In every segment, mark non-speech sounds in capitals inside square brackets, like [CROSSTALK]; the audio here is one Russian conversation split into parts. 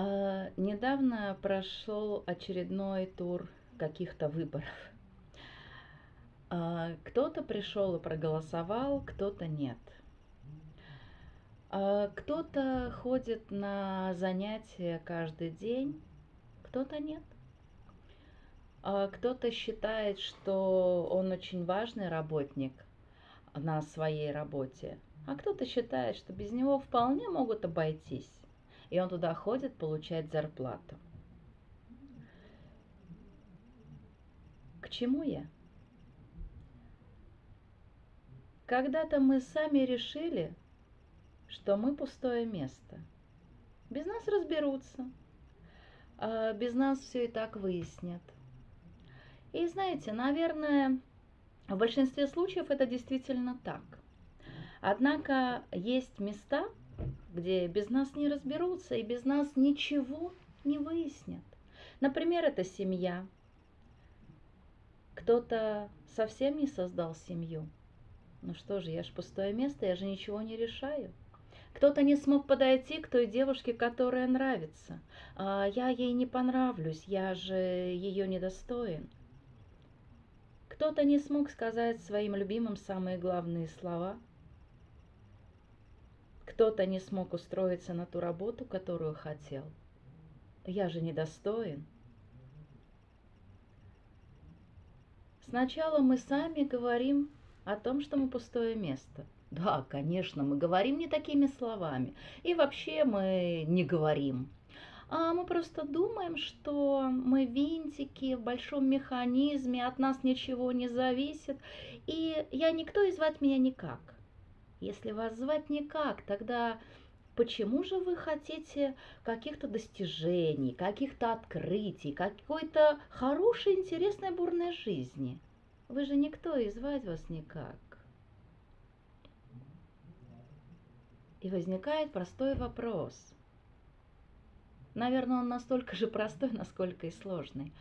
А, недавно прошел очередной тур каких-то выборов. А, кто-то пришел и проголосовал, кто-то нет. А, кто-то ходит на занятия каждый день, кто-то нет. Кто-то считает, что он очень важный работник на своей работе, а кто-то считает, что без него вполне могут обойтись и он туда ходит получать зарплату. К чему я? Когда-то мы сами решили, что мы пустое место. Без нас разберутся, а без нас все и так выяснят. И знаете, наверное, в большинстве случаев это действительно так. Однако есть места, где без нас не разберутся и без нас ничего не выяснят. Например, это семья. Кто-то совсем не создал семью. Ну что же, я ж пустое место, я же ничего не решаю. Кто-то не смог подойти к той девушке, которая нравится. А я ей не понравлюсь, я же ее недостоин. Кто-то не смог сказать своим любимым самые главные слова – кто-то не смог устроиться на ту работу, которую хотел. Я же недостоин. Сначала мы сами говорим о том, что мы пустое место. Да, конечно, мы говорим не такими словами. И вообще мы не говорим. А мы просто думаем, что мы винтики в большом механизме, от нас ничего не зависит. И я никто и звать меня никак. Если вас звать никак, тогда почему же вы хотите каких-то достижений, каких-то открытий, какой-то хорошей, интересной, бурной жизни? Вы же никто и звать вас никак. И возникает простой вопрос. Наверное, он настолько же простой, насколько и сложный.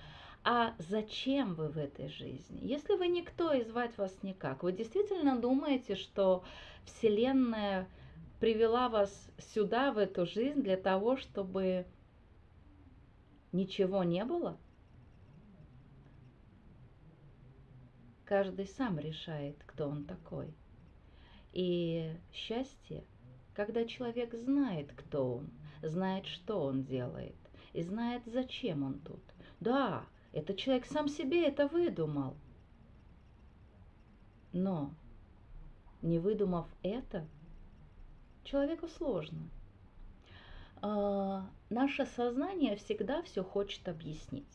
А зачем вы в этой жизни? Если вы никто и звать вас никак, вы действительно думаете, что Вселенная привела вас сюда, в эту жизнь, для того, чтобы ничего не было? Каждый сам решает, кто он такой. И счастье, когда человек знает, кто он, знает, что он делает, и знает, зачем он тут. Да, этот человек сам себе это выдумал. Но не выдумав это, человеку сложно. А, наше сознание всегда все хочет объяснить.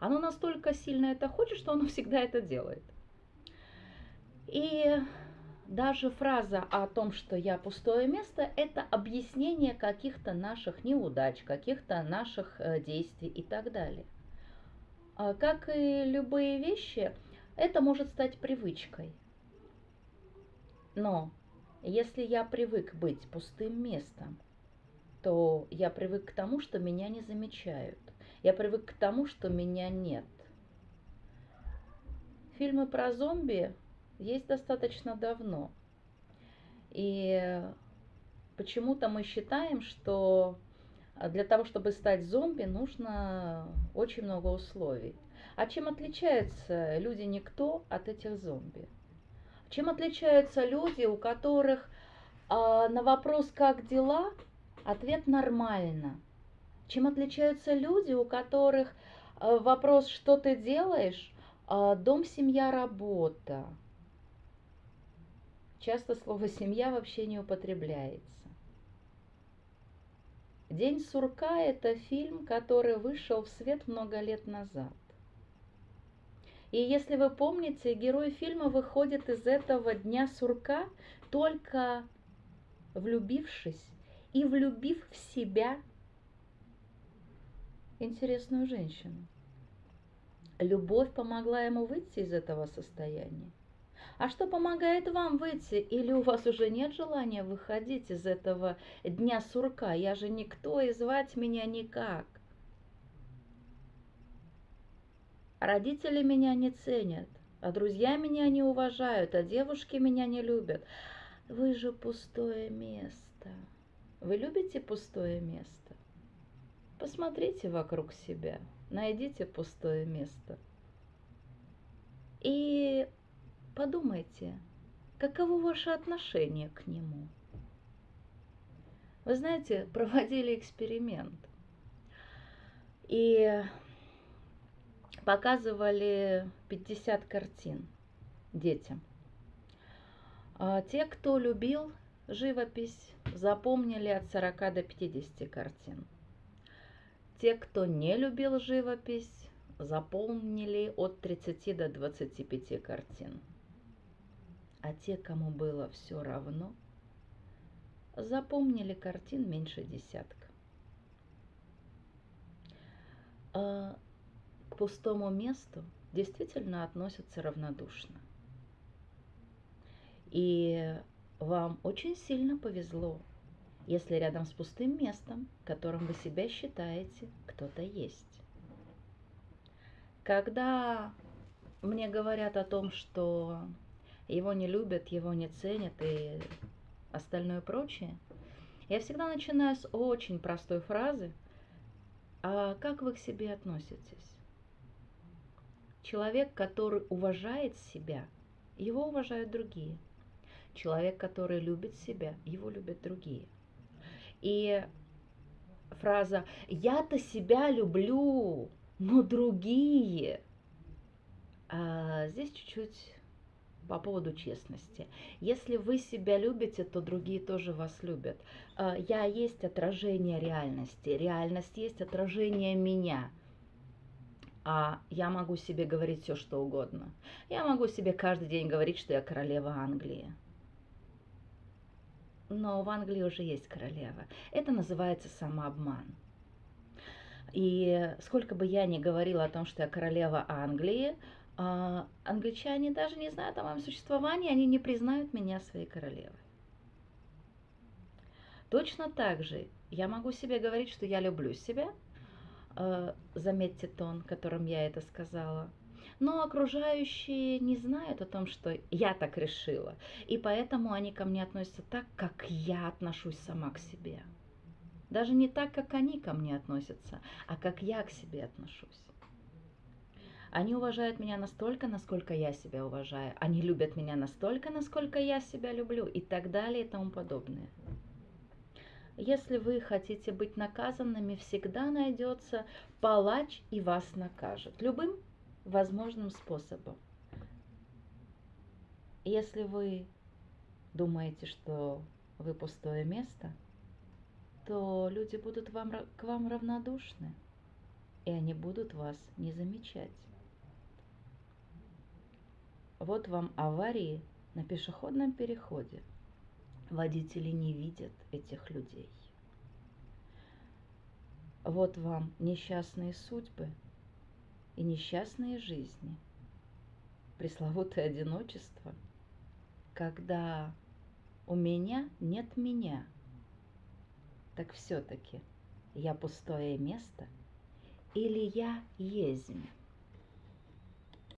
Оно настолько сильно это хочет, что оно [LAUGHS] всегда это делает. И даже фраза о том, что я пустое место, это объяснение каких-то наших неудач, каких-то наших э, действий и так далее. А как и любые вещи, это может стать привычкой – но если я привык быть пустым местом, то я привык к тому, что меня не замечают. Я привык к тому, что меня нет. Фильмы про зомби есть достаточно давно. И почему-то мы считаем, что для того, чтобы стать зомби, нужно очень много условий. А чем отличаются люди-никто от этих зомби? Чем отличаются люди, у которых э, на вопрос «как дела?» ответ «нормально»? Чем отличаются люди, у которых э, вопрос «что ты делаешь?» э, «дом, семья, работа»? Часто слово «семья» вообще не употребляется. «День сурка» – это фильм, который вышел в свет много лет назад. И если вы помните, герой фильма выходит из этого дня сурка, только влюбившись и влюбив в себя интересную женщину. Любовь помогла ему выйти из этого состояния. А что помогает вам выйти? Или у вас уже нет желания выходить из этого дня сурка? Я же никто, и звать меня никак. Родители меня не ценят, а друзья меня не уважают, а девушки меня не любят. Вы же пустое место. Вы любите пустое место? Посмотрите вокруг себя, найдите пустое место и подумайте, каково ваше отношение к нему. Вы знаете, [LAUGHS] проводили эксперимент и показывали 50 картин детям. А те, кто любил живопись, запомнили от 40 до 50 картин. Те, кто не любил живопись, запомнили от 30 до 25 картин. А те, кому было все равно, запомнили картин меньше десятка. А к пустому месту действительно относятся равнодушно. И вам очень сильно повезло, если рядом с пустым местом, которым вы себя считаете, кто-то есть. Когда мне говорят о том, что его не любят, его не ценят и остальное прочее, я всегда начинаю с очень простой фразы «А как вы к себе относитесь?» Человек, который уважает себя, его уважают другие. Человек, который любит себя, его любят другие. И фраза «я-то себя люблю, но другие...» а Здесь чуть-чуть по поводу честности. Если вы себя любите, то другие тоже вас любят. А, я есть отражение реальности, реальность есть отражение меня. А я могу себе говорить все, что угодно. Я могу себе каждый день говорить, что я королева Англии но в Англии уже есть королева. Это называется самообман. И сколько бы я ни говорила о том, что я королева Англии, а, англичане даже не знают о моем существовании, они не признают меня своей королевой. Точно так же я могу себе говорить, что я люблю себя, а, заметьте тон, которым я это сказала – но окружающие не знают о том, что я так решила, и поэтому они ко мне относятся так, как я отношусь сама к себе. Даже не так, как они ко мне относятся, а как я к себе отношусь. Они уважают меня настолько, насколько я себя уважаю. Они любят меня настолько, насколько я себя люблю и так далее и тому подобное. Если вы хотите быть наказанными, всегда найдется палач и вас накажет. Любым возможным способом. Если вы думаете, что вы пустое место, то люди будут вам, к вам равнодушны, и они будут вас не замечать. Вот вам аварии на пешеходном переходе. Водители не видят этих людей. Вот вам несчастные судьбы – и несчастные жизни, пресловутое одиночество, когда у меня нет меня, так все-таки я пустое место или я ездим?